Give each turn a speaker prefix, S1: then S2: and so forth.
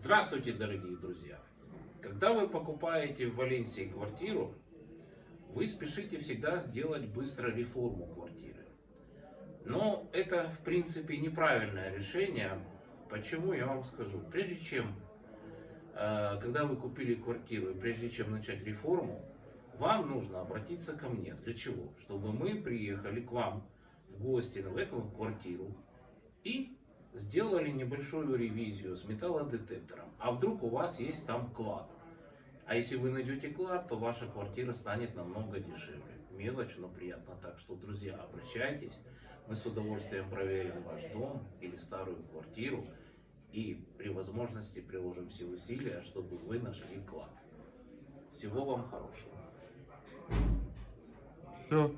S1: Здравствуйте, дорогие друзья! Когда вы покупаете в Валенсии квартиру, вы спешите всегда сделать быстро реформу квартиры. Но это, в принципе, неправильное решение. Почему, я вам скажу. Прежде чем, э, когда вы купили квартиру, прежде чем начать реформу, вам нужно обратиться ко мне. Для чего? Чтобы мы приехали к вам в гости в эту квартиру и сделали небольшую ревизию с металлодетектором. А вдруг у вас есть там клад? А если вы найдете клад, то ваша квартира станет намного дешевле. Мелочь, но приятно. Так что, друзья, обращайтесь. Мы с удовольствием проверим ваш дом или старую квартиру. И при возможности приложим все усилия, чтобы вы нашли клад. Всего вам хорошего. Все.